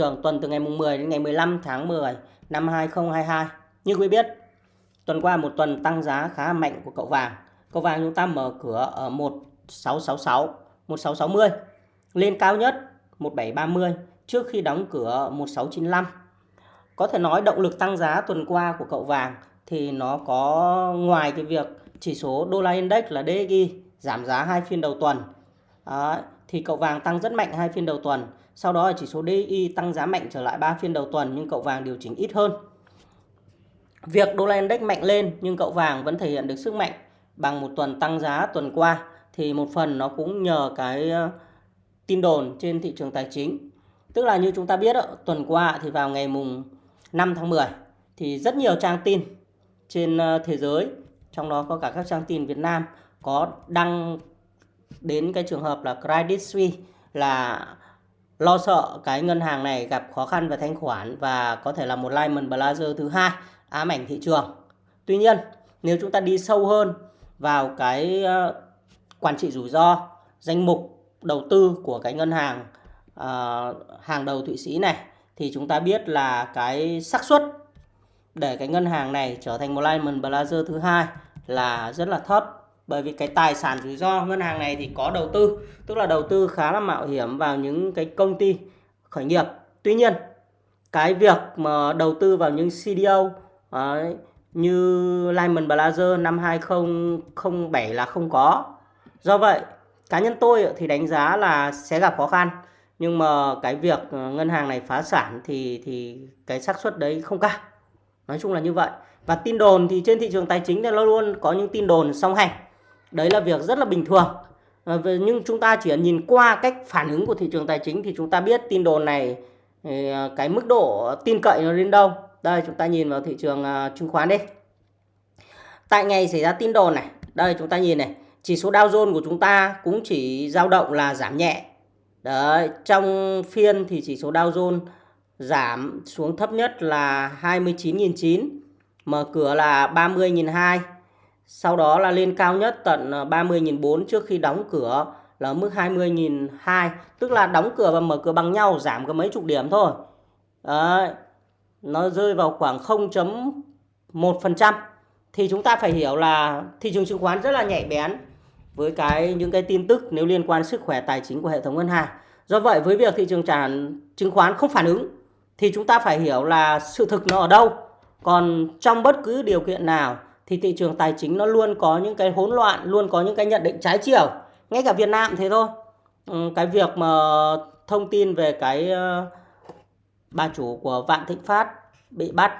thường tuần từ ngày mùng 10 đến ngày 15 tháng 10 năm 2022. Như quý biết, tuần qua một tuần tăng giá khá mạnh của cậu vàng. Cậu vàng chúng ta mở cửa ở 1666, 1660, lên cao nhất 1730 trước khi đóng cửa 1695. Có thể nói động lực tăng giá tuần qua của cậu vàng thì nó có ngoài cái việc chỉ số đô la index là DXY giảm giá hai phiên đầu tuần Đó, thì cậu vàng tăng rất mạnh hai phiên đầu tuần sau đó là chỉ số di tăng giá mạnh trở lại 3 phiên đầu tuần nhưng cậu vàng điều chỉnh ít hơn. Việc đô la index mạnh lên nhưng cậu vàng vẫn thể hiện được sức mạnh bằng một tuần tăng giá tuần qua thì một phần nó cũng nhờ cái ờ, tin đồn trên thị trường tài chính. Tức là như chúng ta biết tuần qua thì vào ngày mùng 5 tháng 10 thì rất nhiều trang tin trên ờ, thế giới, trong đó có cả các trang tin Việt Nam có đăng đến cái trường hợp là Credit Suisse là lo sợ cái ngân hàng này gặp khó khăn về thanh khoản và có thể là một Lehman Brothers thứ hai ám ảnh thị trường. Tuy nhiên, nếu chúng ta đi sâu hơn vào cái ờ, quản trị rủi ro, danh mục đầu tư của cái ngân hàng uh, hàng đầu Thụy Sĩ này thì chúng ta biết là cái xác suất để cái ngân hàng này trở thành một Lehman Brothers thứ hai là rất là thấp bởi vì cái tài sản rủi ro ngân hàng này thì có đầu tư tức là đầu tư khá là mạo hiểm vào những cái công ty khởi nghiệp. Tuy nhiên cái việc mà đầu tư vào những CDO ấy, như Lehman Brothers năm 2007 là không có. Do vậy cá nhân tôi thì đánh giá là sẽ gặp khó khăn nhưng mà cái việc ngân hàng này phá sản thì thì cái xác suất đấy không cao. Nói chung là như vậy. Và tin đồn thì trên thị trường tài chính thì nó luôn có những tin đồn song hành đấy là việc rất là bình thường. Ờ, nhưng chúng ta chỉ nhìn qua cách phản ứng của thị trường tài chính thì chúng ta biết tin đồn này ờ, cái mức độ tin cậy nó đến đâu. Đây, chúng ta nhìn vào thị trường ờ, chứng khoán đi. Tại ngày xảy ra tin đồn này, đây chúng ta nhìn này, chỉ số Dow Jones của chúng ta cũng chỉ dao động là giảm nhẹ. Đấy, trong phiên thì chỉ số Dow Jones giảm xuống thấp nhất là 29.900 mở cửa là 30.200 sau đó là lên cao nhất tận ờ, 30.400 trước khi đóng cửa là mức 20.200 tức là đóng cửa và mở cửa bằng nhau, giảm có mấy chục điểm thôi. Đấy. nó rơi vào khoảng 0.1% thì chúng ta phải hiểu là thị trường chứng khoán rất là nhạy bén với cái, những cái tin tức nếu liên quan sức khỏe, tài chính của hệ thống ngân hàng. Do vậy, với việc thị trường tràn, chứng khoán không phản ứng thì chúng ta phải hiểu là sự thực nó ở đâu. Còn trong bất cứ điều kiện nào thì thị trường tài chính nó luôn có những cái hỗn loạn, luôn có những cái nhận định trái chiều. Ngay cả Việt Nam thế thôi. Ừ, cái việc mà thông tin về cái ờ, bà chủ của Vạn Thịnh Phát bị bắt.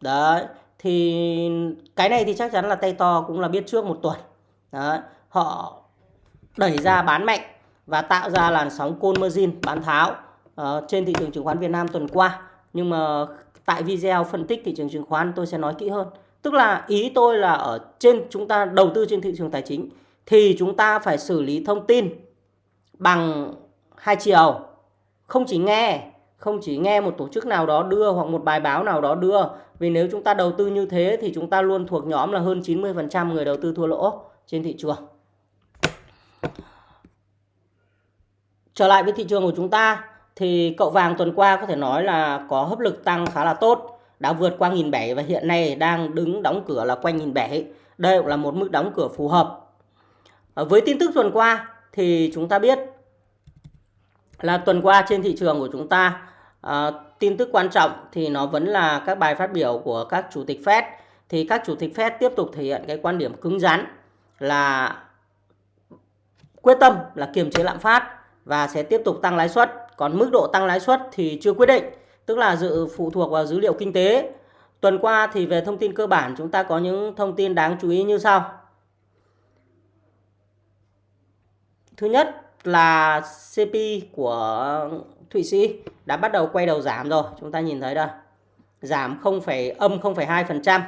Đấy, thì cái này thì chắc chắn là tay to cũng là biết trước một tuần. Đấy, họ đẩy ra bán mạnh và tạo ra làn sóng côn margin bán tháo uh, trên thị trường chứng khoán Việt Nam tuần qua. Nhưng mà tại video phân tích thị trường chứng khoán tôi sẽ nói kỹ hơn. Tức là ý tôi là ở trên chúng ta đầu tư trên thị trường tài chính thì chúng ta phải xử lý thông tin bằng hai chiều. Không chỉ nghe, không chỉ nghe một tổ chức nào đó đưa hoặc một bài báo nào đó đưa. Vì nếu chúng ta đầu tư như thế thì chúng ta luôn thuộc nhóm là hơn 90% người đầu tư thua lỗ trên thị trường. Trở lại với thị trường của chúng ta thì cậu vàng tuần qua có thể nói là có hấp lực tăng khá là tốt đã vượt qua nghìn bảy và hiện nay đang đứng đóng cửa là quanh nghìn bảy. Đây cũng là một mức đóng cửa phù hợp. Ờ, với tin tức tuần qua thì chúng ta biết là tuần qua trên thị trường của chúng ta à, tin tức quan trọng thì nó vẫn là các bài phát biểu của các chủ tịch Fed thì các chủ tịch Fed tiếp tục thể hiện cái quan điểm cứng rắn là quyết tâm là kiềm chế lạm phát và sẽ tiếp tục tăng lãi suất còn mức độ tăng lãi suất thì chưa quyết định tức là dự phụ thuộc vào dữ liệu kinh tế. Tuần qua thì về thông tin cơ bản chúng ta có những thông tin đáng chú ý như sau. Thứ nhất là CP của Thụy Sĩ đã bắt đầu quay đầu giảm rồi, chúng ta nhìn thấy đây. Giảm 0, âm 0,2%,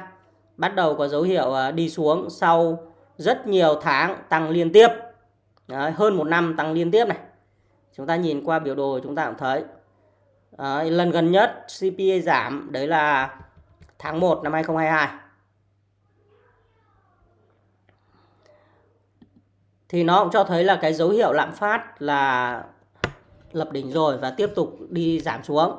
bắt đầu có dấu hiệu à, đi xuống sau rất nhiều tháng tăng liên tiếp. Đấy, hơn một năm tăng liên tiếp này. Chúng ta nhìn qua biểu đồ chúng ta cũng thấy Đấy, lần gần nhất CPI giảm đấy là tháng 1 năm 2022. Thì nó cũng cho thấy là cái dấu hiệu lạm phát là lập đỉnh rồi và tiếp tục đi giảm xuống.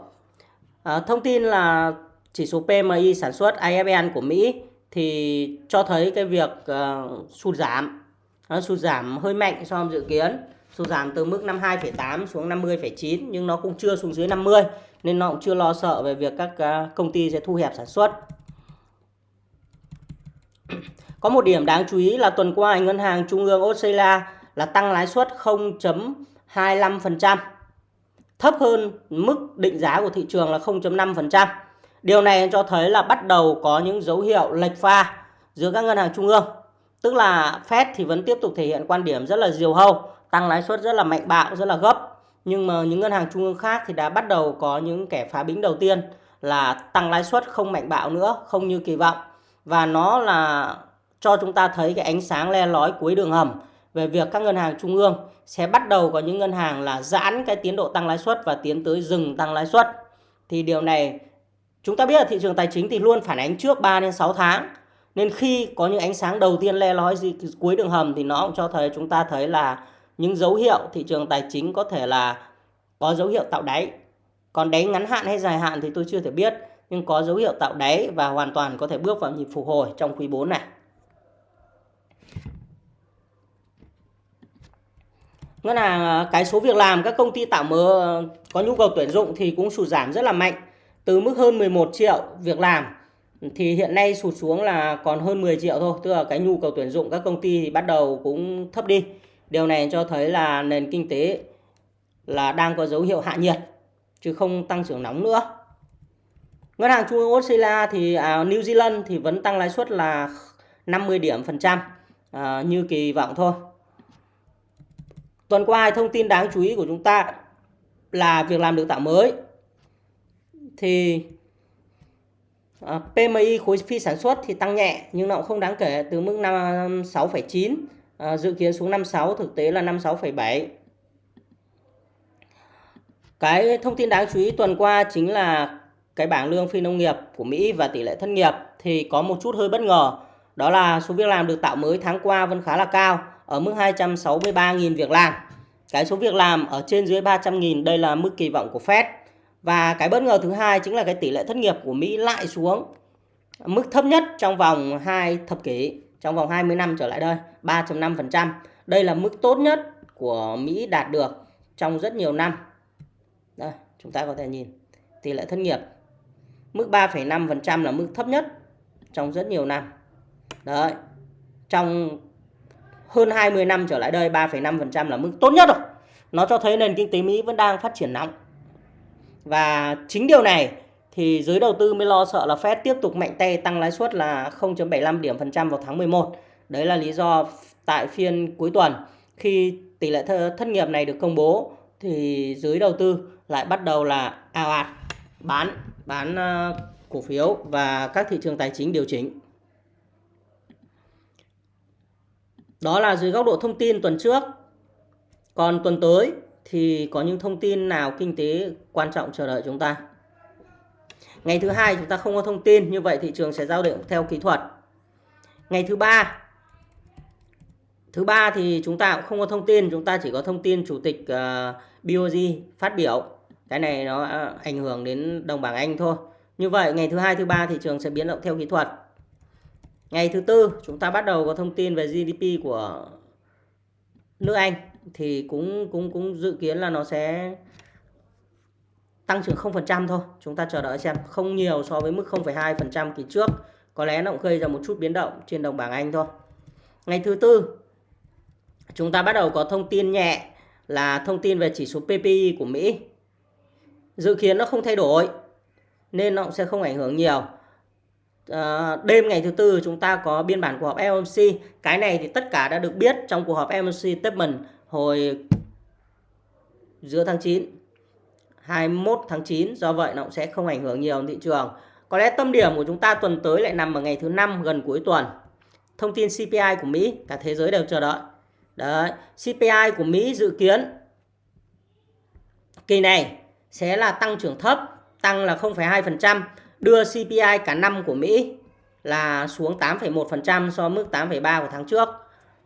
À, thông tin là chỉ số PMI sản xuất IFN của Mỹ thì cho thấy cái việc uh, sụt giảm nó sụt giảm hơi mạnh so với dự kiến sụt giảm từ mức 52,8 xuống 50,9 nhưng nó cũng chưa xuống dưới 50 nên nó cũng chưa lo sợ về việc các à, công ty sẽ thu hẹp sản xuất có một điểm đáng chú ý là tuần qua ngân hàng trung ương Australia là tăng lãi suất 0.25% thấp hơn mức định giá của thị trường là 0.5%. Điều này cho thấy là bắt đầu có những dấu hiệu lệch pha giữa các ngân hàng trung ương. Tức là Fed thì vẫn tiếp tục thể hiện quan điểm rất là diều hâu, tăng lãi suất rất là mạnh bạo, rất là gấp. Nhưng mà những ngân hàng trung ương khác thì đã bắt đầu có những kẻ phá bĩnh đầu tiên là tăng lãi suất không mạnh bạo nữa, không như kỳ vọng. Và nó là cho chúng ta thấy cái ánh sáng le lói cuối đường hầm về việc các ngân hàng trung ương sẽ bắt đầu có những ngân hàng là giãn cái tiến độ tăng lãi suất và tiến tới dừng tăng lãi suất. Thì điều này chúng ta biết là thị trường tài chính thì luôn phản ánh trước 3 đến 6 tháng. Nên khi có những ánh sáng đầu tiên le lói gì cuối đường hầm thì nó cũng cho thấy chúng ta thấy là những dấu hiệu thị trường tài chính có thể là có dấu hiệu tạo đáy. Còn đáy ngắn hạn hay dài hạn thì tôi chưa thể biết, nhưng có dấu hiệu tạo đáy và hoàn toàn có thể bước vào nhịp phục hồi trong quý 4 này. ngân hàng ờ, cái số việc làm các công ty tạo mơ ờ, có nhu cầu tuyển dụng thì cũng sụt giảm rất là mạnh từ mức hơn 11 triệu việc làm thì hiện nay sụt xuống là còn hơn 10 triệu thôi tức là cái nhu cầu tuyển dụng các công ty thì bắt đầu cũng thấp đi điều này cho thấy là nền kinh tế là đang có dấu hiệu hạ nhiệt chứ không tăng trưởng nóng nữa ngân hàng trung ương Australia thì à, New Zealand thì vẫn tăng lãi suất là 50 điểm phần trăm à, như kỳ vọng thôi Tuần qua thông tin đáng chú ý của chúng ta là việc làm được tạo mới. Thì à, PMI khối phi sản xuất thì tăng nhẹ nhưng nó cũng không đáng kể từ mức 56,9 à, dự kiến xuống 56 thực tế là 56,7. Cái thông tin đáng chú ý tuần qua chính là cái bảng lương phi nông nghiệp của Mỹ và tỷ lệ thất nghiệp thì có một chút hơi bất ngờ. Đó là số việc làm được tạo mới tháng qua vẫn khá là cao ở mức 263.000 việc làm. Cái số việc làm ở trên dưới 300.000 đây là mức kỳ vọng của Fed. Và cái bất ngờ thứ hai chính là cái tỷ lệ thất nghiệp của Mỹ lại xuống mức thấp nhất trong vòng 2 thập kỷ, trong vòng 20 năm trở lại đây, 3.5%. Đây là mức tốt nhất của Mỹ đạt được trong rất nhiều năm. Đây, chúng ta có thể nhìn tỷ lệ thất nghiệp. Mức 3,5% là mức thấp nhất trong rất nhiều năm. Đấy. Trong hơn 20 năm trở lại đây 3,5% là mức tốt nhất rồi. Nó cho thấy nền kinh tế Mỹ vẫn đang phát triển nóng. Và chính điều này thì giới đầu tư mới lo sợ là Fed tiếp tục mạnh tay tăng lãi suất là 0.75 điểm phần trăm vào tháng 11. Đấy là lý do tại phiên cuối tuần khi tỷ lệ thất nghiệp này được công bố, thì giới đầu tư lại bắt đầu là ào ạt, bán bán ờ, cổ phiếu và các thị trường tài chính điều chỉnh. Đó là dưới góc độ thông tin tuần trước. Còn tuần tới thì có những thông tin nào kinh tế quan trọng chờ đợi chúng ta. Ngày thứ hai chúng ta không có thông tin, như vậy thị trường sẽ giao động theo kỹ thuật. Ngày thứ ba Thứ ba thì chúng ta cũng không có thông tin, chúng ta chỉ có thông tin chủ tịch ờ, uh, BOG BOJ phát biểu. Cái này nó ờ, ảnh hưởng đến đồng bảng Anh thôi. Như vậy ngày thứ hai, thứ ba thị trường sẽ biến động theo kỹ thuật. Ngày thứ tư chúng ta bắt đầu có thông tin về GDP của nước Anh thì cũng cũng cũng dự kiến là nó sẽ tăng trưởng 0% thôi. Chúng ta chờ đợi xem không nhiều so với mức 0,2% kỳ trước. Có lẽ nó cũng gây ra một chút biến động trên đồng bảng Anh thôi. Ngày thứ tư chúng ta bắt đầu có thông tin nhẹ là thông tin về chỉ số PPI của Mỹ. Dự kiến nó không thay đổi nên nó cũng sẽ không ảnh hưởng nhiều à, đêm ngày thứ tư chúng ta có biên bản cuộc họp FOMC cái này thì tất cả đã được biết trong cuộc họp FOMC statement hồi giữa tháng 9 21 tháng 9 do vậy nó cũng sẽ không ảnh hưởng nhiều thị trường. Có lẽ tâm điểm của chúng ta tuần tới lại nằm ở ngày thứ năm gần cuối tuần. Thông tin CPI của Mỹ cả thế giới đều chờ đợi. Đấy CPI của Mỹ dự kiến kỳ này sẽ là tăng trưởng thấp tăng là 0,2% đưa CPI cả năm của Mỹ là xuống 8,1% so với mức 8,3 của tháng trước.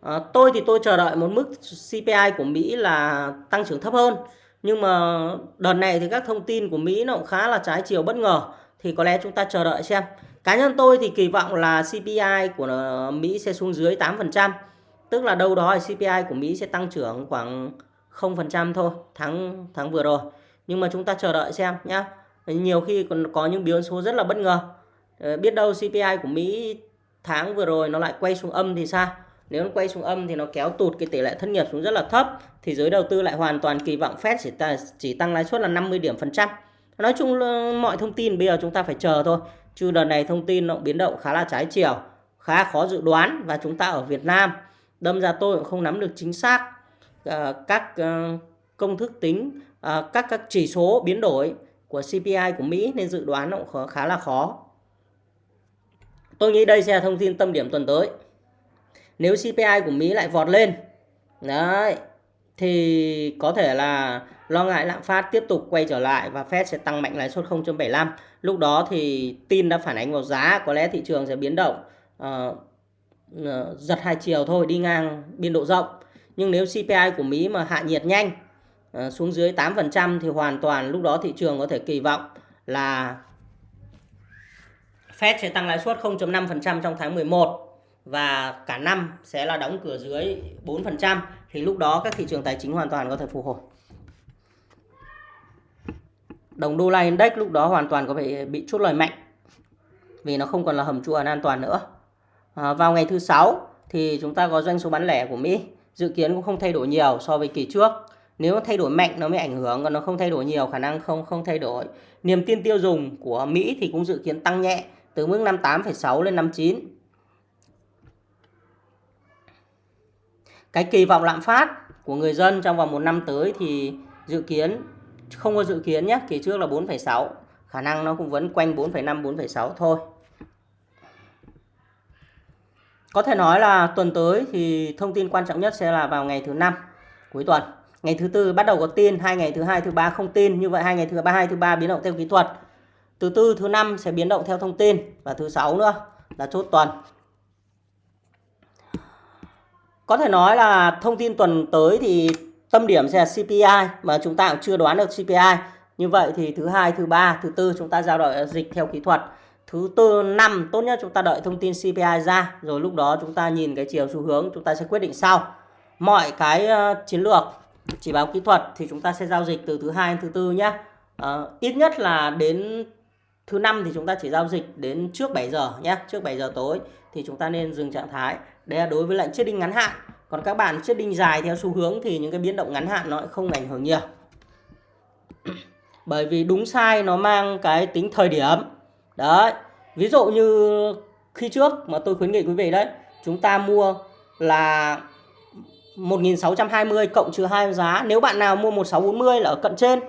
À, tôi thì tôi chờ đợi một mức CPI của Mỹ là tăng trưởng thấp hơn. Nhưng mà đợt này thì các thông tin của Mỹ nó cũng khá là trái chiều bất ngờ. Thì có lẽ chúng ta chờ đợi xem. Cá nhân tôi thì kỳ vọng là CPI của Mỹ sẽ xuống dưới 8%. Tức là đâu đó thì CPI của Mỹ sẽ tăng trưởng khoảng 0% thôi, tháng tháng vừa rồi. Nhưng mà chúng ta chờ đợi xem nhé. Nhiều khi còn có những biến số rất là bất ngờ. Ờ, biết đâu CPI của Mỹ tháng vừa rồi nó lại quay xuống âm thì sao? Nếu nó quay xuống âm thì nó kéo tụt cái tỷ lệ thất nghiệp xuống rất là thấp thì giới đầu tư lại hoàn toàn kỳ vọng Fed chỉ, ta chỉ tăng lãi suất là 50 điểm phần trăm. Nói chung mọi thông tin bây giờ chúng ta phải chờ thôi. Chứ đợt này thông tin nó biến động khá là trái chiều, khá khó dự đoán và chúng ta ở Việt Nam đâm ra tôi cũng không nắm được chính xác uh, các uh, công thức tính uh, các các chỉ số biến đổi của CPI của Mỹ nên dự đoán nó cũng khá là khó. Tôi nghĩ đây sẽ là thông tin tâm điểm tuần tới. Nếu CPI của Mỹ lại vọt lên, đấy, thì có thể là lo ngại lạm phát tiếp tục quay trở lại và Fed sẽ tăng mạnh lãi suất 0.75. Lúc đó thì tin đã phản ánh vào giá, có lẽ thị trường sẽ biến động uh, uh, giật hai chiều thôi, đi ngang biên độ rộng. Nhưng nếu CPI của Mỹ mà hạ nhiệt nhanh uh, xuống dưới 8% thì hoàn toàn lúc đó thị trường có thể kỳ vọng là Fed sẽ tăng lãi suất 0.5% trong tháng 11 và cả năm sẽ là đóng cửa dưới 4% thì lúc đó các thị trường tài chính hoàn toàn có thể phục hồi. Đồng đô la index lúc đó hoàn toàn có thể bị chốt lời mạnh vì nó không còn là hầm trụ an toàn nữa. À, vào ngày thứ sáu thì chúng ta có doanh số bán lẻ của Mỹ dự kiến cũng không thay đổi nhiều so với kỳ trước. Nếu nó thay đổi mạnh nó mới ảnh hưởng còn nó không thay đổi nhiều khả năng không không thay đổi. Niềm tin tiêu dùng của Mỹ thì cũng dự kiến tăng nhẹ từ mức 58,6 lên 59 cái kỳ vọng lạm phát của người dân trong vòng một năm tới thì dự kiến không có dự kiến nhé kỳ trước là 4,6 khả năng nó cũng vẫn quanh 4,5 4,6 thôi. Có thể nói là tuần tới thì thông tin quan trọng nhất sẽ là vào ngày thứ năm cuối tuần. Ngày thứ tư bắt đầu có tin hai ngày thứ hai thứ ba không tin. Như vậy hai ngày thứ ba hai thứ ba biến động theo kỹ thuật. Thứ tư thứ năm sẽ biến động theo thông tin. Và thứ sáu nữa là chốt tuần có thể nói là thông tin tuần tới thì tâm điểm sẽ là CPI mà chúng ta cũng chưa đoán được CPI. Như vậy thì thứ hai, thứ ba, thứ tư chúng ta giao đợi dịch theo kỹ thuật. Thứ tư năm tốt nhất chúng ta đợi thông tin CPI ra rồi lúc đó chúng ta nhìn cái chiều xu hướng chúng ta sẽ quyết định sau. Mọi cái ờ, chiến lược chỉ báo kỹ thuật thì chúng ta sẽ giao dịch từ thứ hai đến thứ tư nhé. à, ờ, ít nhất là đến thứ năm thì chúng ta chỉ giao dịch đến trước 7 giờ nhé, trước 7 giờ tối thì chúng ta nên dừng trạng thái. Đây là đối với lệnh trading ngắn hạn. Còn các bạn trading dài theo xu hướng thì những cái biến động ngắn hạn nó không ảnh hưởng nhiều. Bởi vì đúng sai nó mang cái tính thời điểm. Đấy. Ví dụ như khi trước mà tôi khuyến nghị quý vị đấy, chúng ta mua là 1620 cộng trừ hai giá. Nếu bạn nào mua 1640 là ở cận trên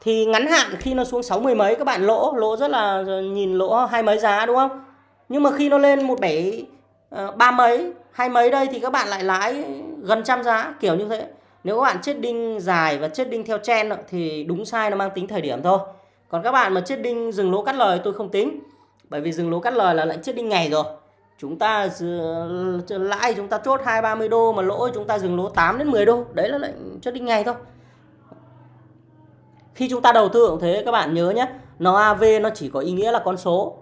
thì ngắn hạn khi nó xuống 60 mấy các bạn lỗ, lỗ rất là nhìn lỗ hai mấy giá đúng không? Nhưng mà khi nó lên 17 uh, ờ, ba mấy hai mấy đây thì các bạn lại lãi gần trăm giá kiểu như thế. Nếu các bạn chết đinh dài và chết đinh theo chen thì đúng sai nó mang tính thời điểm thôi. Còn các bạn mà chết đinh dừng lỗ cắt lời tôi không tính bởi vì dừng lỗ cắt lời là lệnh chết đinh ngày rồi. Chúng ta lãi chúng ta chốt hai ba mươi đô mà lỗ chúng ta dừng lỗ 8 đến 10 đô đấy là lệnh chết đinh ngày thôi. Khi chúng ta đầu tư cũng thế các bạn nhớ nhé NAV nó chỉ có ý nghĩa là con số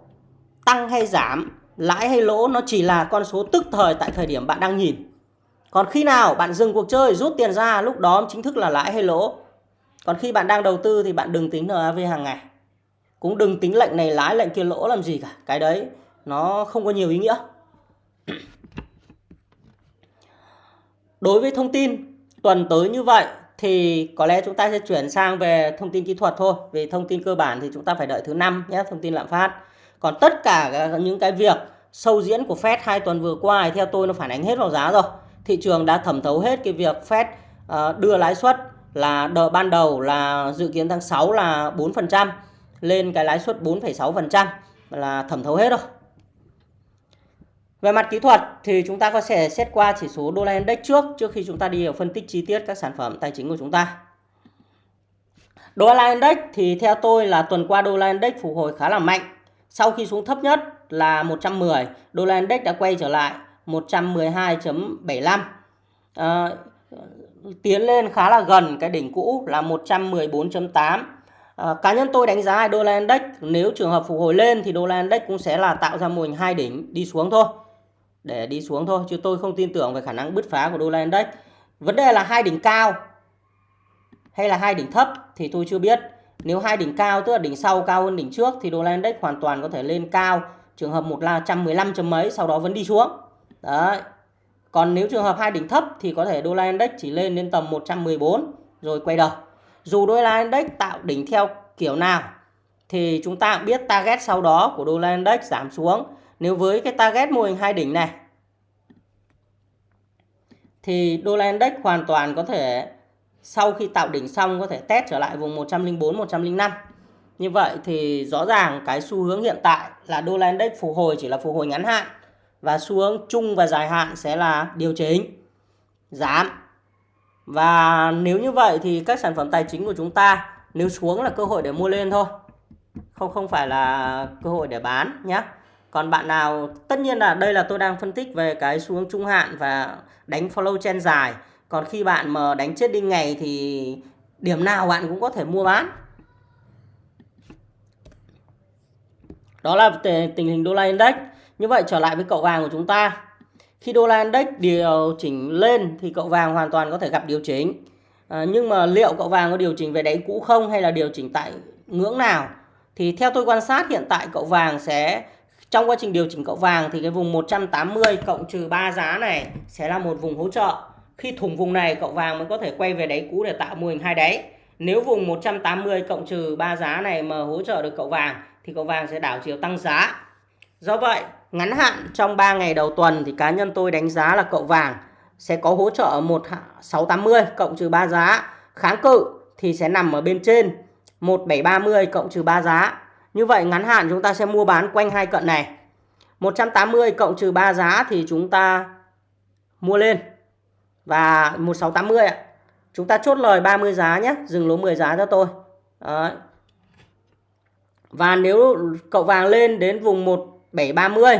tăng hay giảm lãi hay lỗ nó chỉ là con số tức thời tại thời điểm bạn đang nhìn. Còn khi nào bạn dừng cuộc chơi rút tiền ra lúc đó chính thức là lãi hay lỗ. Còn khi bạn đang đầu tư thì bạn đừng tính NAV hàng ngày. Cũng đừng tính lệnh này lãi lệnh kia lỗ làm gì cả. Cái đấy nó không có nhiều ý nghĩa. Đối với thông tin tuần tới như vậy thì có lẽ chúng ta sẽ chuyển sang về thông tin kỹ thuật thôi. Về thông tin cơ bản thì chúng ta phải đợi thứ năm nhé, thông tin lạm phát. Còn tất cả ờ, những cái việc sâu diễn của Fed hai tuần vừa qua thì theo tôi nó phản ánh hết vào giá rồi. Thị trường đã thẩm thấu hết cái việc Fed ờ, đưa lãi suất là đợt ban đầu là dự kiến tháng 6 là 4% lên cái lãi suất 4,6% là thẩm thấu hết rồi. Về mặt kỹ thuật thì chúng ta có thể xét qua chỉ số đô la index trước trước khi chúng ta đi vào phân tích chi tiết các sản phẩm tài chính của chúng ta. Đô la index thì theo tôi là tuần qua đô la index phục hồi khá là mạnh sau khi xuống thấp nhất là 110, đô la index đã quay trở lại 112.75. À, ờ, tiến lên khá là gần cái đỉnh cũ là 114.8 à, ờ, cá nhân tôi đánh giá đô la index nếu trường hợp phục hồi lên thì đô la index cũng sẽ là tạo ra mô hình hai đỉnh đi xuống thôi. Để đi xuống thôi chứ tôi không tin tưởng về khả năng bứt phá của đô la index. Vấn đề là hai đỉnh cao hay là hai đỉnh thấp thì tôi chưa biết nếu hai đỉnh cao, tức là đỉnh sau cao hơn đỉnh trước, thì đô la index hoàn toàn có thể lên cao. Trường hợp một là 115 chấm mấy, sau đó vẫn đi xuống. Đấy. Còn nếu trường hợp hai đỉnh thấp thì có thể đô la index chỉ lên đến tầm 114 rồi quay đầu. Dù đô la index tạo đỉnh theo kiểu nào, thì chúng ta biết target sau đó của đô la index giảm xuống. Nếu với cái target mô hình hai đỉnh này, thì đô la index hoàn toàn có thể sau khi tạo đỉnh xong có thể test trở lại vùng 104 105. Như vậy thì rõ ràng cái xu hướng hiện tại là đô la index phục hồi chỉ là phục hồi ngắn hạn và xu hướng chung và dài hạn sẽ là điều chỉnh, giảm. Và nếu như vậy thì các sản phẩm tài chính của chúng ta nếu xuống là cơ hội để mua lên thôi. Không không phải là cơ hội để bán nhé. Còn bạn nào, tất nhiên là đây là tôi đang phân tích về cái xu hướng trung hạn và đánh follow trend dài. Còn khi bạn mà đánh chết đinh ngày thì điểm nào bạn cũng có thể mua bán. Đó là tình hình đô la index. Như vậy trở lại với cậu vàng của chúng ta. Khi đô la index điều chỉnh lên thì cậu vàng hoàn toàn có thể gặp điều chỉnh. À, nhưng mà liệu cậu vàng có điều chỉnh về đáy cũ không hay là điều chỉnh tại ngưỡng nào? Thì theo tôi quan sát hiện tại cậu vàng sẽ trong quá trình điều chỉnh cậu vàng thì cái vùng 180 cộng trừ 3 giá này sẽ là một vùng hỗ trợ. Khi thủng vùng này cậu vàng mới có thể quay về đáy cũ để tạo mô hình hai đáy. Nếu vùng 180 cộng trừ 3 giá này mà hỗ trợ được cậu vàng thì cậu vàng sẽ đảo chiều tăng giá. Do vậy, ngắn hạn trong 3 ngày đầu tuần thì cá nhân tôi đánh giá là cậu vàng sẽ có hỗ trợ 1680 cộng trừ 3 giá. Kháng cự thì sẽ nằm ở bên trên 1730 cộng trừ 3 giá. Như vậy ngắn hạn chúng ta sẽ mua bán quanh hai cận này. 180 cộng trừ 3 giá thì chúng ta mua lên. Và 1680 ạ. Chúng ta chốt lời 30 giá nhé. Dừng lỗ 10 giá cho tôi. Đấy. Và nếu cậu vàng lên đến vùng 1730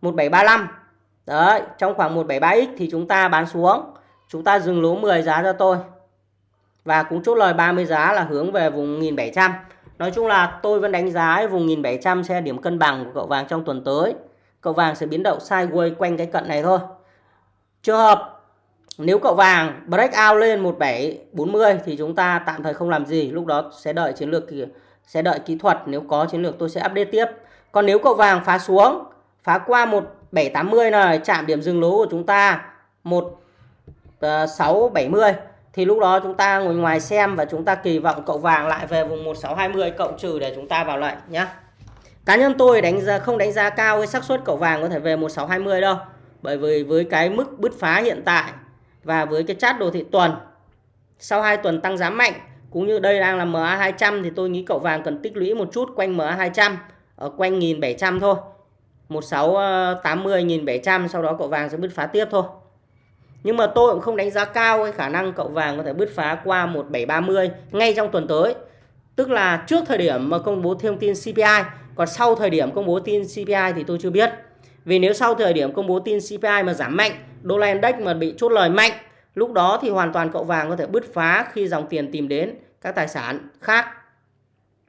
1735 Đấy, trong khoảng 173x thì chúng ta bán xuống. Chúng ta dừng lỗ 10 giá cho tôi. Và cũng chốt lời 30 giá là hướng về vùng 1700. Nói chung là tôi vẫn đánh giá vùng 1700 sẽ điểm cân bằng của cậu vàng trong tuần tới. Cậu vàng sẽ biến động sideways quanh cái cận này thôi. Trường hợp nếu cậu vàng break out lên 1740 thì chúng ta tạm thời không làm gì. Lúc đó sẽ đợi chiến lược sẽ đợi kỹ thuật. Nếu có chiến lược tôi sẽ update tiếp. Còn nếu cậu vàng phá xuống, phá qua 1780 này, chạm điểm dừng lỗ của chúng ta 1670 ờ, thì lúc đó chúng ta ngồi ngoài xem và chúng ta kỳ vọng cậu vàng lại về vùng 1620 cộng trừ để chúng ta vào lệnh nhé. Cá nhân tôi đánh giá không đánh giá cao cái xác suất cậu vàng có thể về 1620 đâu. Bởi vì với cái mức bứt phá hiện tại và với cái chart đồ thị tuần sau 2 tuần tăng giá mạnh cũng như đây đang là MA 200 thì tôi nghĩ cậu vàng cần tích lũy một chút quanh MA 200 ở quanh 1700 thôi. 1680 1700 ờ, sau đó cậu vàng sẽ bứt phá tiếp thôi. Nhưng mà tôi cũng không đánh giá cao cái khả năng cậu vàng có thể bứt phá qua 1730 ngay trong tuần tới. Tức là trước thời điểm mà công bố thông tin CPI, còn sau thời điểm công bố tin CPI thì tôi chưa biết. Vì nếu sau thời điểm công bố tin CPI mà giảm mạnh, đô la index mà bị chốt lời mạnh, lúc đó thì hoàn toàn cậu vàng có thể bứt phá khi dòng tiền tìm đến các tài sản khác.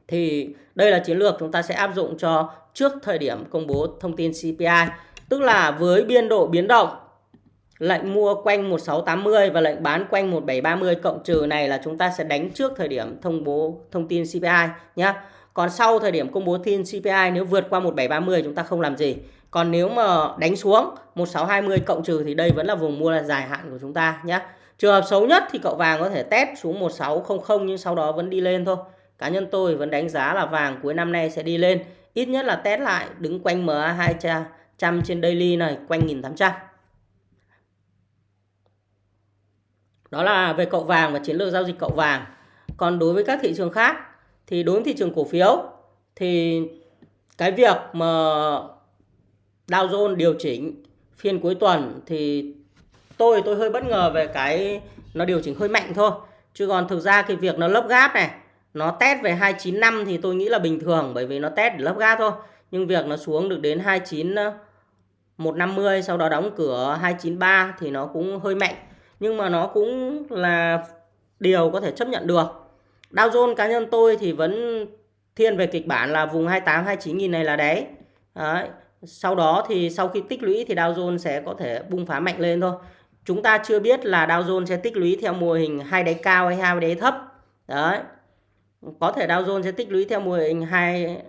Thì đây là chiến lược chúng ta sẽ áp dụng cho trước thời điểm công bố thông tin CPI. Tức là với biên độ biến động Lệnh mua quanh 1680 và lệnh bán quanh 1730 cộng trừ này là chúng ta sẽ đánh trước thời điểm thông bố thông tin CPI nhé. Còn sau thời điểm công bố tin CPI nếu vượt qua 1730 chúng ta không làm gì. Còn nếu mà đánh xuống 1620 cộng trừ thì đây vẫn là vùng mua là dài hạn của chúng ta nhé. Trường hợp xấu nhất thì cậu vàng có thể test xuống 1600 nhưng sau đó vẫn đi lên thôi. Cá nhân tôi vẫn đánh giá là vàng cuối năm nay sẽ đi lên. Ít nhất là test lại, đứng quanh MA 200 trên daily này, quanh 1800. Đó là về cậu vàng và chiến lược giao dịch cậu vàng. Còn đối với các thị trường khác thì đối với thị trường cổ phiếu thì cái việc mà Dow Jones điều chỉnh phiên cuối tuần thì tôi tôi hơi bất ngờ về cái nó điều chỉnh hơi mạnh thôi. Chứ còn thực ra cái việc nó lấp gáp này, nó test về 295 thì tôi nghĩ là bình thường bởi vì nó test để lấp gáp thôi. Nhưng việc nó xuống được đến 29 150 ờ, sau đó đóng cửa 293 thì nó cũng hơi mạnh. nhưng mà nó cũng là điều có thể chấp nhận được. Dow Jones cá nhân tôi thì vẫn thiên về kịch bản là vùng 28 29 nghìn này là đáy. Đấy. Sau đó thì sau khi tích lũy thì Dow Jones sẽ có thể bung phá mạnh lên thôi. Chúng ta chưa biết là Dow Jones sẽ tích lũy theo mô hình hai đáy cao hay hai đáy thấp. Đấy. Có thể Dow Jones sẽ tích lũy theo mô hình hai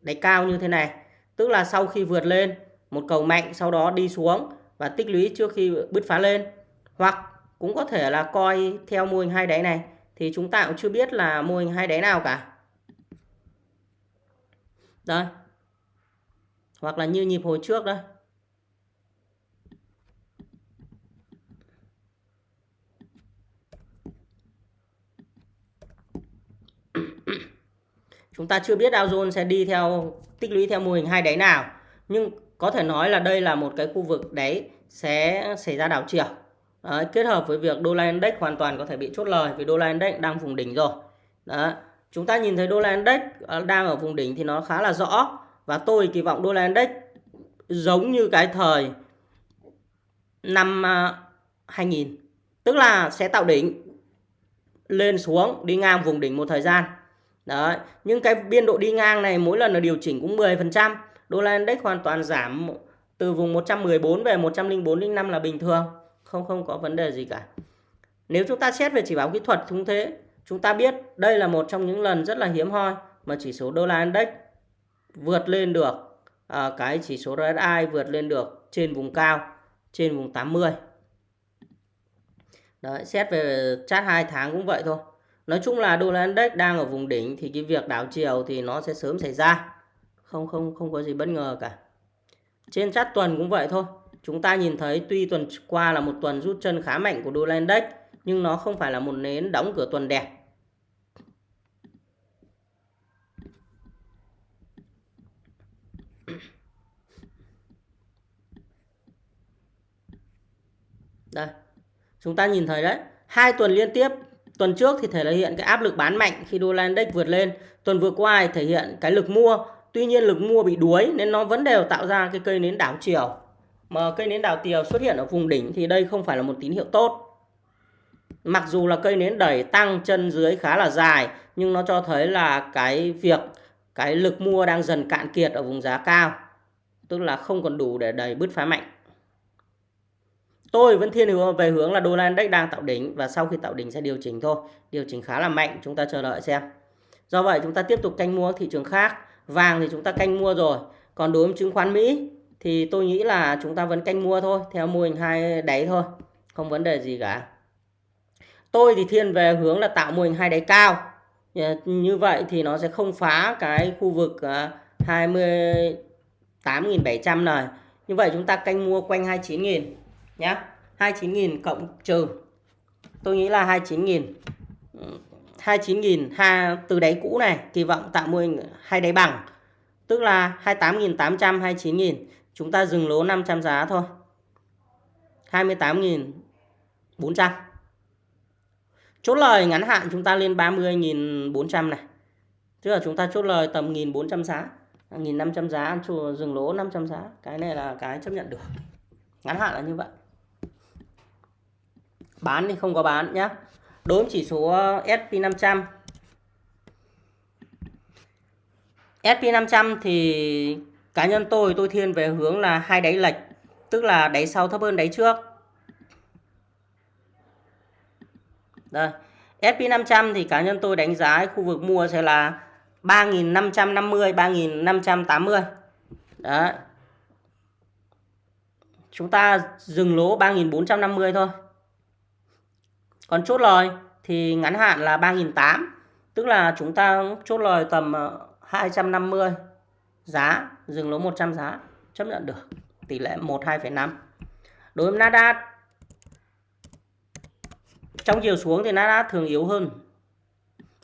đáy cao như thế này. Tức là sau khi vượt lên một cầu mạnh, sau đó đi xuống và tích lũy trước khi bứt phá lên. Hoặc cũng có thể là coi theo mô hình hai đáy này, thì chúng ta cũng chưa biết là mô hình hai đáy nào cả. Đây. Hoặc là như nhịp hồi trước đây. Chúng ta chưa biết Dow Jones sẽ đi theo tích lũy theo mô hình hai đáy nào. Nhưng có thể nói là đây là một cái khu vực đáy sẽ xảy ra đảo chiều. Đấy, kết hợp với việc đô la index hoàn toàn có thể bị chốt lời vì đô la index đang vùng đỉnh rồi. Đó. Chúng ta nhìn thấy đô la index ờ, đang ở vùng đỉnh thì nó khá là rõ và tôi kỳ vọng đô la index giống như cái thời năm à, 2000 tức là sẽ tạo đỉnh lên xuống đi ngang vùng đỉnh một thời gian. Đấy, nhưng cái biên độ đi ngang này mỗi lần là điều chỉnh cũng 10%, đô la index hoàn toàn giảm từ vùng 114 về 104 05 là bình thường không không có vấn đề gì cả. Nếu chúng ta xét về chỉ báo kỹ thuật cũng thế chúng ta biết đây là một trong những lần rất là hiếm hoi mà chỉ số đô la index vượt lên được à, cái chỉ số RSI vượt lên được trên vùng cao trên vùng 80 Đấy, xét về chart 2 tháng cũng vậy thôi. Nói chung là đô la index đang ở vùng đỉnh thì cái việc đảo chiều thì nó sẽ sớm xảy ra. Không không không có gì bất ngờ cả. Trên chart tuần cũng vậy thôi. Chúng ta nhìn thấy tuy tuần qua là một tuần rút chân khá mạnh của đô la index nhưng nó không phải là một nến đóng cửa tuần đẹp. Đây. Chúng ta nhìn thấy đấy, hai tuần liên tiếp, tuần trước thì thể hiện cái áp lực bán mạnh khi đô la index vượt lên, tuần vừa qua thì thể hiện cái lực mua, tuy nhiên lực mua bị đuối nên nó vẫn đều tạo ra cái cây nến đảo chiều mà cây nến đảo chiều xuất hiện ở vùng đỉnh thì đây không phải là một tín hiệu tốt. Mặc dù là cây nến đẩy tăng chân dưới khá là dài nhưng nó cho thấy là cái việc cái lực mua đang dần cạn kiệt ở vùng giá cao. Tức là không còn đủ để đẩy bứt phá mạnh. Tôi vẫn thiên hướng về hướng là đô la index đang tạo đỉnh và sau khi tạo đỉnh sẽ điều chỉnh thôi. Điều chỉnh khá là mạnh, chúng ta chờ đợi xem. Do vậy chúng ta tiếp tục canh mua thị trường khác. Vàng thì chúng ta canh mua rồi. Còn đối với chứng khoán Mỹ thì tôi nghĩ là chúng ta vẫn canh mua thôi theo mô hình hai đáy thôi không vấn đề gì cả tôi thì thiên về hướng là tạo mô hình hai đáy cao như vậy thì nó sẽ không phá cái khu vực à, 28.700 này như vậy chúng ta canh mua quanh 29.000 nhá. 29.000 cộng trừ. Tôi nghĩ là 29.000 29.000 ha, từ đáy cũ này, kỳ vọng tạo mô hình hai đáy bằng. Tức là 28.800 29.000 chúng ta dừng lỗ 500 giá thôi. 28.400 chốt lời ngắn hạn chúng ta lên 30.400 này. Tức là chúng ta chốt lời tầm 1.400 giá. À, 1.500 giá dừng lỗ 500 giá. Cái này là cái chấp nhận được. Ngắn hạn là như vậy bán thì không có bán nhé đối với chỉ số uh, SP500 SP500 thì cá nhân tôi tôi thiên về hướng là hai đáy lệch, tức là đáy sau thấp hơn đáy trước. Đây SP500 thì cá nhân tôi đánh giá khu vực mua sẽ là 3.550 3.580 đấy. Chúng ta dừng lỗ 3.450 thôi còn chốt lời thì ngắn hạn là 3.800 tức là chúng ta chốt lời tầm ờ, 250 giá dừng lỗ 100 giá chấp nhận được tỷ lệ 1 2,5 đối với Nasdaq trong chiều xuống thì Nasdaq thường yếu hơn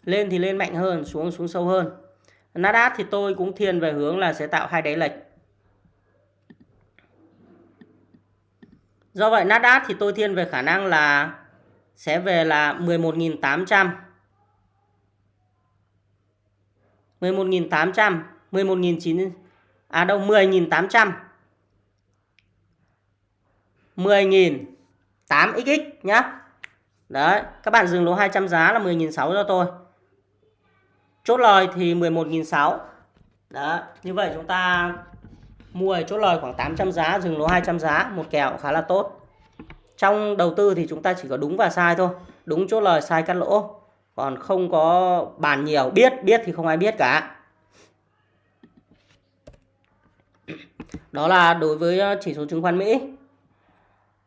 lên thì lên mạnh hơn xuống xuống sâu hơn. Nasdaq thì tôi cũng thiên về hướng là sẽ tạo hai đáy lệch. Do vậy Nasdaq thì tôi thiên về khả năng là sẽ về là 11.800 11.800 11.900 à đâu 10.800 10.000 8xx nhá. Đấy, các bạn dừng lỗ 200 giá là 10.600 cho tôi. Chốt lời thì 11.600. Đó, như vậy chúng ta mua chốt lời khoảng 800 giá, dừng lỗ 200 giá, một kèo khá là tốt. Trong đầu tư thì chúng ta chỉ có đúng và sai thôi. Đúng chốt lời, sai cắt lỗ. Còn không có bàn nhiều, biết, biết thì không ai biết cả. Đó là đối với ờ, chỉ số chứng khoán Mỹ.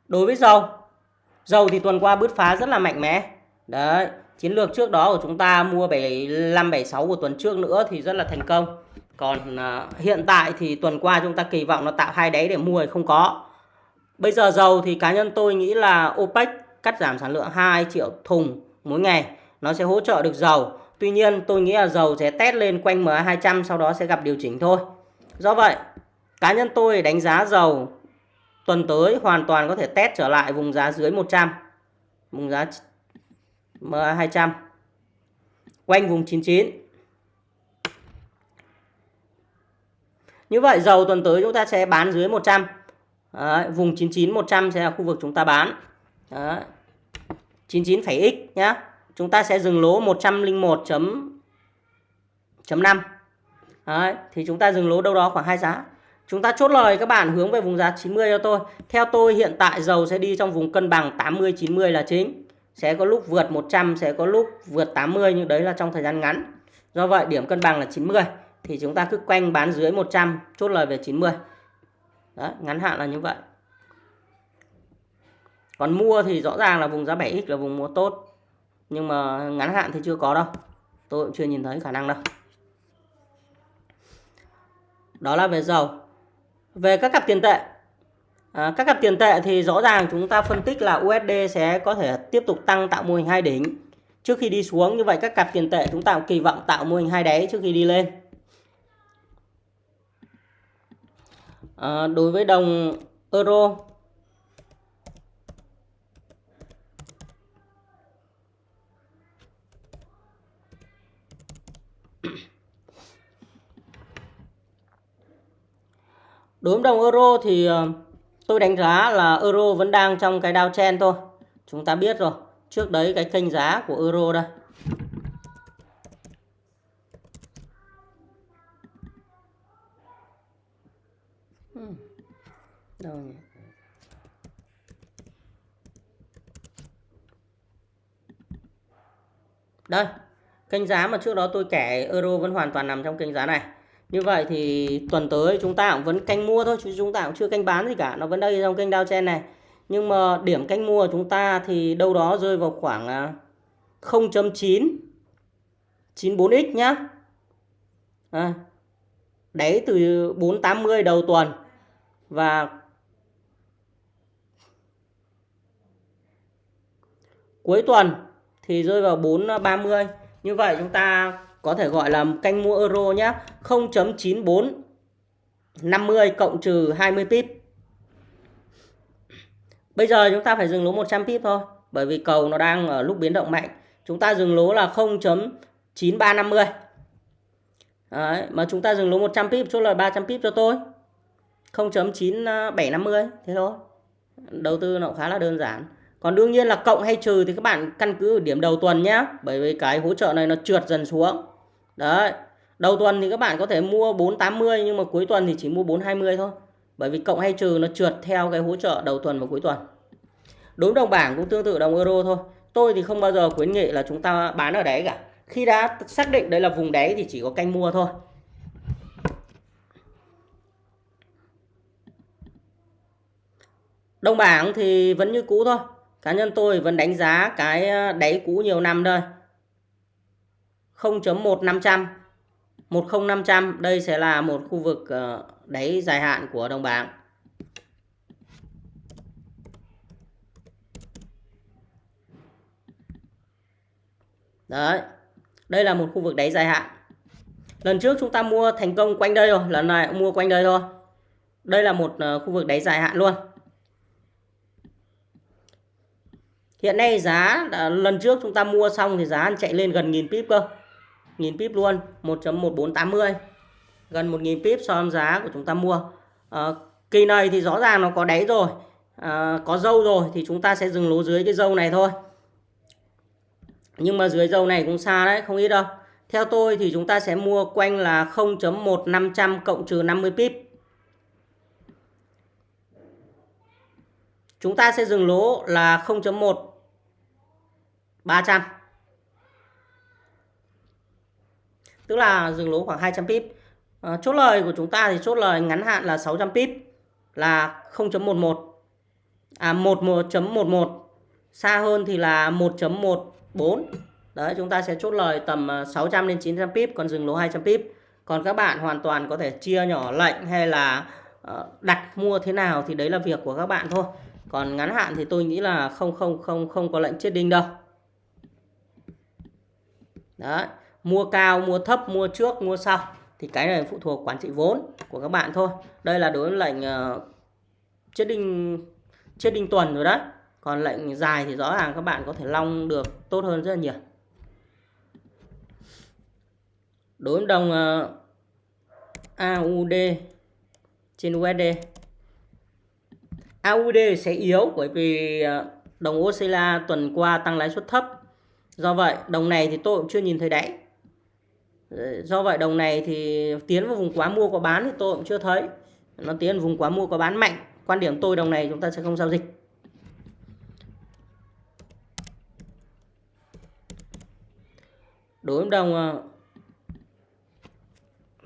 Đối với dầu, dầu thì tuần qua bứt phá rất là mạnh mẽ. Đấy, chiến lược trước đó của chúng ta mua 75 76 của tuần trước nữa thì rất là thành công. Còn ờ, hiện tại thì tuần qua chúng ta kỳ vọng nó tạo hai đáy để mua thì không có. Bây giờ dầu thì cá nhân tôi nghĩ là OPEC cắt giảm sản lượng 2 triệu thùng mỗi ngày nó sẽ hỗ trợ được dầu. Tuy nhiên tôi nghĩ là dầu sẽ test lên quanh MA200 sau đó sẽ gặp điều chỉnh thôi. Do vậy, cá nhân tôi đánh giá dầu tuần tới hoàn toàn có thể test trở lại vùng giá dưới 100. Vùng giá MA200 quanh vùng 99. Như vậy dầu tuần tới chúng ta sẽ bán dưới 100. Đấy, vùng 99 100 sẽ là khu vực chúng ta bán. Đấy. 99,x nhá. Chúng ta sẽ dừng lỗ 101.5. Đấy, thì chúng ta dừng lỗ đâu đó khoảng hai giá. Chúng ta chốt lời các bạn hướng về vùng giá 90 cho tôi. Theo tôi hiện tại dầu sẽ đi trong vùng cân bằng 80 90 là chính. Sẽ có lúc vượt 100, sẽ có lúc vượt 80 nhưng đấy là trong thời gian ngắn. Do vậy điểm cân bằng là 90 thì chúng ta cứ quanh bán dưới 100, chốt lời về 90. Đấy, ngắn hạn là như vậy. Còn mua thì rõ ràng là vùng giá 7x là vùng mua tốt. Nhưng mà ngắn hạn thì chưa có đâu. Tôi cũng chưa nhìn thấy khả năng đâu. Đó là về dầu. Về các cặp tiền tệ. À, các cặp tiền tệ thì rõ ràng chúng ta phân tích là USD sẽ có thể tiếp tục tăng tạo mô hình hai đỉnh trước khi đi xuống. Như vậy các cặp tiền tệ chúng ta kỳ vọng tạo mô hình hai đáy trước khi đi lên. À, đối với đồng euro Đối với đồng euro thì à, tôi đánh giá là euro vẫn đang trong cái downtrend thôi. Chúng ta biết rồi. Trước đấy cái kênh giá của euro đây. Đâu nhỉ? Đây, kênh giá mà trước đó tôi kể euro vẫn hoàn toàn nằm trong kênh giá này. Như vậy thì tuần tới chúng ta cũng vẫn canh mua thôi chứ chúng ta cũng chưa canh bán gì cả, nó vẫn đây trong kênh downtrend này. Nhưng mà điểm canh mua của chúng ta thì đâu đó rơi vào khoảng à, 0.9 94x nhá. À, đáy từ 480 đầu tuần và cuối tuần thì rơi vào 430. À, Như vậy chúng ta có thể gọi là canh mua euro nhé 0.94 50 cộng trừ 20 pip. Bây giờ chúng ta phải dừng lỗ 100 pip thôi bởi vì cầu nó đang ở lúc biến động mạnh. Chúng ta dừng lỗ là 0.9350 Đấy, mà chúng ta dừng lỗ 100 pip chốt lời 300 pip cho tôi. 0.9750 à, thế thôi. Đầu tư nó khá là đơn giản còn đương nhiên là cộng hay trừ thì các bạn căn cứ ở điểm đầu tuần nhé bởi vì cái hỗ trợ này nó trượt dần xuống. Đấy, đầu tuần thì các bạn có thể mua 480 nhưng mà cuối tuần thì chỉ mua 420 thôi. Bởi vì cộng hay trừ nó trượt theo cái hỗ trợ đầu tuần và cuối tuần. Đối đồng bảng cũng tương tự đồng euro thôi. Tôi thì không bao giờ khuyến nghị là chúng ta bán ở đấy cả. Khi đã xác định đây là vùng đáy thì chỉ có canh mua thôi. Đồng bảng thì vẫn như cũ thôi cá nhân tôi vẫn đánh giá cái ờ, đáy cũ nhiều năm đây 0.1500 10500 đây sẽ là một khu vực ờ, đáy dài hạn của đồng bảng Đấy. Đây là một khu vực đáy dài hạn. Lần trước chúng ta mua thành công quanh đây rồi, lần này cũng mua quanh đây thôi. Đây là một ờ, khu vực đáy dài hạn luôn. Hiện nay giá lần trước chúng ta mua xong thì giá chạy lên gần nghìn pip cơ. Nghìn pip luôn, 1.1480. Gần 1000 pip so với giá của chúng ta mua. À, kỳ này thì rõ ràng nó có đáy rồi. à, có dâu rồi thì chúng ta sẽ dừng lỗ dưới cái dâu này thôi nhưng mà dưới dâu này cũng xa đấy không ít đâu theo tôi thì chúng ta sẽ mua quanh là 0.1500 cộng trừ 50 pip chúng ta sẽ dừng lỗ là 0.1 300 tức là dừng lỗ khoảng 200 pip. À, chốt lời của chúng ta thì chốt lời ngắn hạn là 600 pip là 0.11 à 11.11 xa hơn thì là 1.14 đấy chúng ta sẽ chốt lời tầm ờ, 600 đến 900 pip còn dừng lỗ 200 pip. Còn các bạn hoàn toàn có thể chia nhỏ lệnh hay là ờ, đặt mua thế nào thì đấy là việc của các bạn thôi còn ngắn hạn thì tôi nghĩ là không không không không có lệnh chết đinh đâu. Đấy mua cao mua thấp mua trước mua sau. Thì cái này phụ thuộc quản trị vốn của các bạn thôi. Đây là đối với lệnh uh, chết đinh chết đinh tuần rồi đấy. Còn lệnh dài thì rõ ràng các bạn có thể long được tốt hơn rất là nhiều. Đối với đồng ờ, uh, AUD trên USD AUD sẽ yếu bởi vì ờ, đồng Australia tuần qua tăng lãi suất thấp. Do vậy, đồng này thì tôi cũng chưa nhìn thấy đáy ờ, do vậy đồng này thì tiến vào vùng quá mua có bán thì tôi cũng chưa thấy. Nó tiến vào vùng quá mua có bán mạnh. Quan điểm tôi đồng này chúng ta sẽ không giao dịch. Đối với đồng ờ,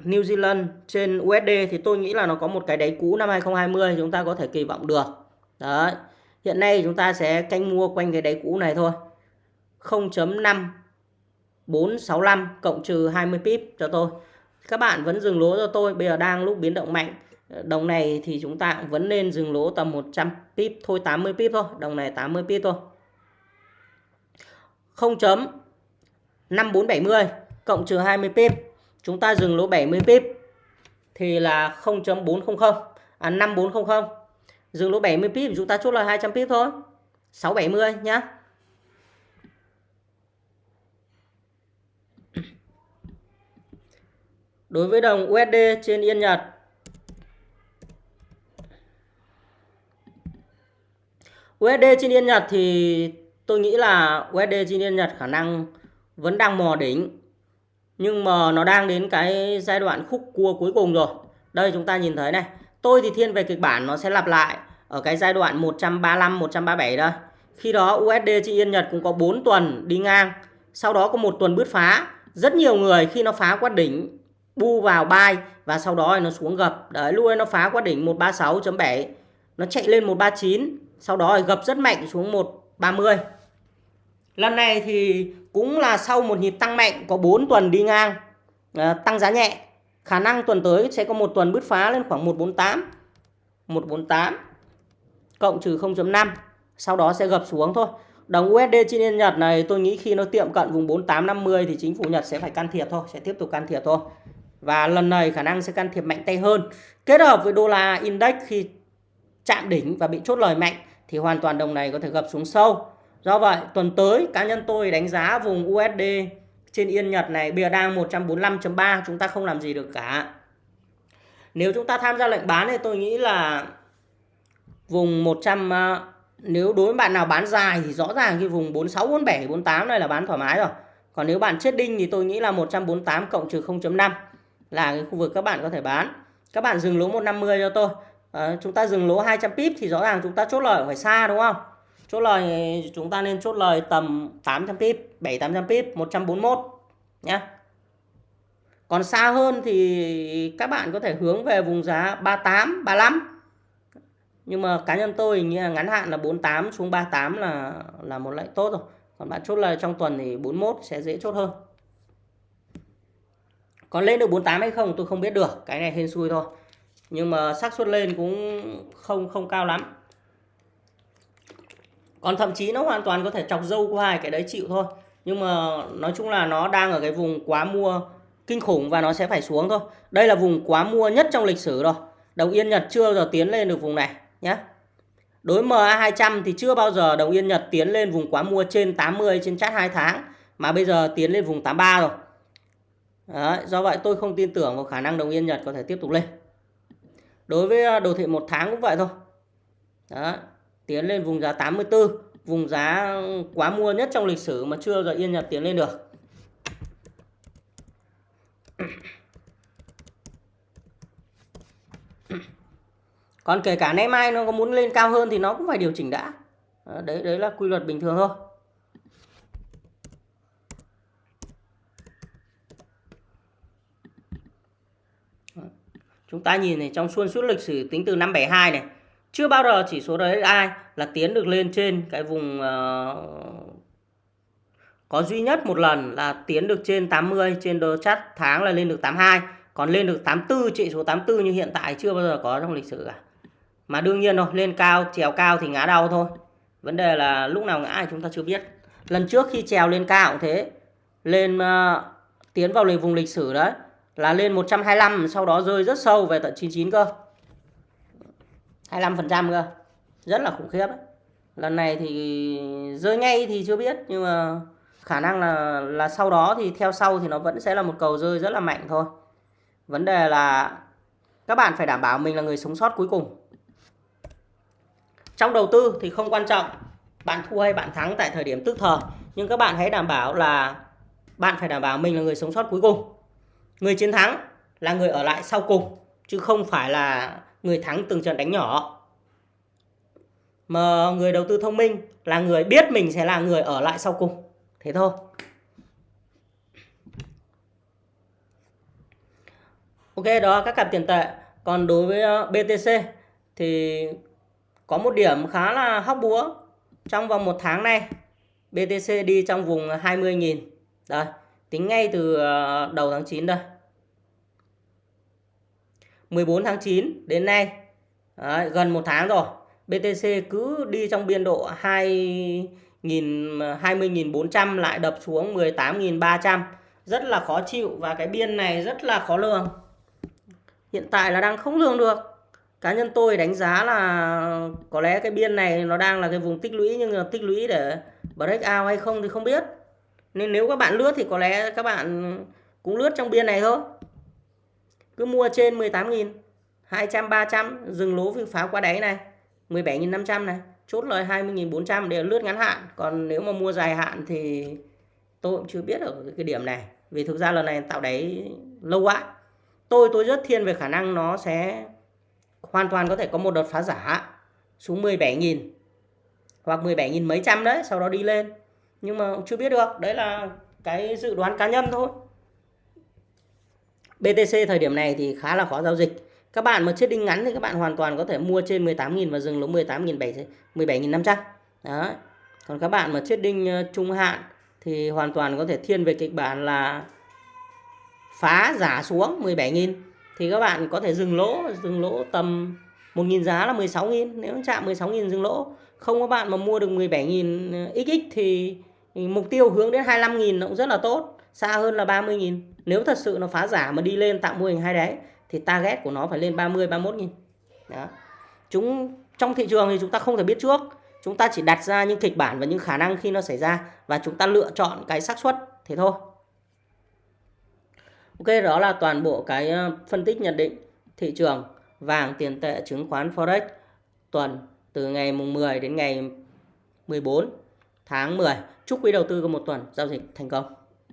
New Zealand trên USD thì tôi nghĩ là nó có một cái đáy cũ năm 2020 chúng ta có thể kỳ vọng được. Đấy. Hiện nay chúng ta sẽ canh mua quanh cái đáy cũ này thôi. 0.5465 cộng trừ 20 pip cho tôi. Các bạn vẫn dừng lỗ cho tôi. Bây giờ đang lúc biến động mạnh. Đồng này thì chúng ta cũng vẫn nên dừng lỗ tầm 100 pip, thôi 80 pip thôi. Đồng này 80 pip thôi. 0.5470 cộng trừ 20 pip chúng ta dừng lỗ 70 pip. Thì là 0.400 à 5400 dừng lỗ 70 pip chúng ta chốt là 200 pip thôi. 670 nhá. Đối với đồng USD trên Yên Nhật. USD trên Yên Nhật thì tôi nghĩ là USD trên Yên Nhật khả năng vẫn đang mò đỉnh nhưng mà nó đang đến cái giai đoạn khúc cua cuối cùng rồi. Đây, chúng ta nhìn thấy này. Tôi thì thiên về kịch bản nó sẽ lặp lại ở cái giai đoạn 135 137 đây. Khi đó USD trên Yên Nhật cũng có 4 tuần đi ngang. Sau đó có một tuần bứt phá. Rất nhiều người khi nó phá qua đỉnh, bu vào buy và sau đó nó xuống gập. Đấy, lúc ấy nó phá qua đỉnh 136.7 nó chạy lên 139 sau đó gập rất mạnh xuống 130 lần này thì cũng là sau một nhịp tăng mạnh có 4 tuần đi ngang à, tăng giá nhẹ. Khả năng tuần tới sẽ có một tuần bứt phá lên khoảng 148 148 cộng trừ 0.5 sau đó sẽ gập xuống thôi. Đồng USD trên yên Nhật này tôi nghĩ khi nó tiệm cận vùng 4850 thì chính phủ Nhật sẽ phải can thiệp thôi sẽ tiếp tục can thiệp thôi. Và lần này khả năng sẽ can thiệp mạnh tay hơn. Kết hợp với đô la index khi chạm đỉnh và bị chốt lời mạnh thì hoàn toàn đồng này có thể gập xuống sâu. Do vậy tuần tới cá nhân tôi đánh giá vùng USD trên Yên Nhật này bây giờ đang 145.3 chúng ta không làm gì được cả. Nếu chúng ta tham gia lệnh bán thì tôi nghĩ là vùng 100 ờ, nếu đối với bạn nào bán dài thì rõ ràng cái vùng 46 47 48 này là bán thoải mái rồi. Còn nếu bạn chết đinh thì tôi nghĩ là 148 cộng trừ 0.5 là cái khu vực các bạn có thể bán. Các bạn dừng lỗ 150 cho tôi. À, chúng ta dừng lỗ 200 pip thì rõ ràng chúng ta chốt lời phải xa đúng không? Chốt lời chúng ta nên chốt lời tầm 800 pip, 7 800 pip, 141 nhé. Còn xa hơn thì các bạn có thể hướng về vùng giá 38, 35. Nhưng mà cá nhân tôi như là ngắn hạn là 48 xuống 38 là là một lệnh tốt rồi. Còn bạn chốt lời trong tuần thì 41 sẽ dễ chốt hơn. Còn lên được 48 hay không tôi không biết được, cái này hên xui thôi. Nhưng mà xác suất lên cũng không không cao lắm còn thậm chí nó hoàn toàn có thể chọc dâu qua hai cái đấy chịu thôi. Nhưng mà nói chung là nó đang ở cái vùng quá mua kinh khủng và nó sẽ phải xuống thôi. Đây là vùng quá mua nhất trong lịch sử rồi. Đồng yên nhật chưa bao giờ tiến lên được vùng này nhé đối MA 200 thì chưa bao giờ đồng yên nhật tiến lên vùng quá mua trên 80 trên chart 2 tháng mà bây giờ tiến lên vùng 83 rồi. Đấy, do vậy tôi không tin tưởng vào khả năng đồng yên nhật có thể tiếp tục lên. Đối với à, đồ thị một tháng cũng vậy thôi. Đó tiến lên vùng giá 84 vùng giá quá mua nhất trong lịch sử mà chưa giờ Yên Nhật tiến lên được. Còn kể cả nay mai nó có muốn lên cao hơn thì nó cũng phải điều chỉnh đã. Đấy đấy là quy luật bình thường thôi. Chúng ta nhìn này, trong xuân suốt lịch sử tính từ năm 72 này chưa bao giờ chỉ số RSI là tiến được lên trên cái vùng uh, có duy nhất một lần là tiến được trên 80 trên đồ chart tháng là lên được 82 còn lên được 84 trị số 84 như hiện tại chưa bao giờ có trong lịch sử cả. Mà đương nhiên rồi lên cao trèo cao thì ngã đau thôi. Vấn đề là lúc nào ngã thì chúng ta chưa biết. Lần trước khi trèo lên cao cũng thế. Lên uh, tiến vào vùng lịch sử đấy là lên 125 sau đó rơi rất sâu về tận 99 cơ. 25% cơ. Rất là khủng khiếp đấy. lần này thì rơi ngay thì chưa biết, nhưng mà khả năng là là sau đó thì theo sau thì nó vẫn sẽ là một cầu rơi rất là mạnh thôi. Vấn đề là các bạn phải đảm bảo mình là người sống sót cuối cùng. Trong đầu tư thì không quan trọng bạn thua hay bạn thắng tại thời điểm tức thời, nhưng các bạn hãy đảm bảo là bạn phải đảm bảo mình là người sống sót cuối cùng. Người chiến thắng là người ở lại sau cùng, chứ không phải là người thắng từng trận đánh nhỏ. Mà người đầu tư thông minh là người biết mình sẽ là người ở lại sau cùng. Thế thôi. Ok, đó các cặp tiền tệ. Còn đối với ờ, BTC thì có một điểm khá là hóc búa trong vòng một tháng này. BTC đi trong vùng 20.000 đây, tính ngay từ ờ, đầu tháng 9 đây. 14 tháng 9 đến nay. Đấy, gần một tháng rồi. BTC cứ đi trong biên độ 2 20.400 lại đập xuống 18.300 rất là khó chịu và cái biên này rất là khó lường. Hiện tại là đang không lường được. Cá nhân tôi đánh giá là có lẽ cái biên này nó đang là cái vùng tích lũy nhưng mà tích lũy để break out hay không thì không biết. Nên nếu các bạn lướt thì có lẽ các bạn cũng lướt trong biên này thôi cứ mua trên 18.000 200 300 dừng lỗ phá qua đáy này. 17.500 này, chốt lời 20.400 để lướt ngắn hạn. Còn nếu mà mua dài hạn thì tôi cũng chưa biết ở cái điểm này. Vì thực ra lần này tạo đáy lâu quá. Tôi tôi rất thiên về khả năng nó sẽ hoàn toàn có thể có một đợt phá giả xuống 17.000 hoặc 17.000 mấy trăm đấy, sau đó đi lên. Nhưng mà chưa biết được. Đấy là cái dự đoán cá nhân thôi. BTC thời điểm này thì khá là khó giao dịch. Các bạn mà chết đinh ngắn thì các bạn hoàn toàn có thể mua trên 18.000 và dừng lỗ 18.700 17.500 đó còn các bạn mà chết đinh ờ, trung hạn thì hoàn toàn có thể thiên về kịch bản là phá giả xuống 17.000 thì các bạn có thể dừng lỗ dừng lỗ tầm 1.000 giá là 16.000 nếu chạm 16.000 dừng lỗ. Không có bạn mà mua được 17.000 ờ, XX thì mục tiêu hướng đến 25.000 nó cũng rất là tốt xa hơn là 30.000 nếu thật sự nó phá giả mà đi lên tạo mô hình hai đáy thì target của nó phải lên 30 31 nghìn. Đó. Chúng, trong thị trường thì chúng ta không thể biết trước. Chúng ta chỉ đặt ra những kịch bản và những khả năng khi nó xảy ra và chúng ta lựa chọn cái xác suất thế thôi. Ok, đó là toàn bộ cái ờ, phân tích nhận định thị trường vàng tiền tệ chứng khoán forex tuần từ ngày mùng 10 đến ngày 14 tháng 10 chúc quý đầu tư có một tuần giao dịch thành công.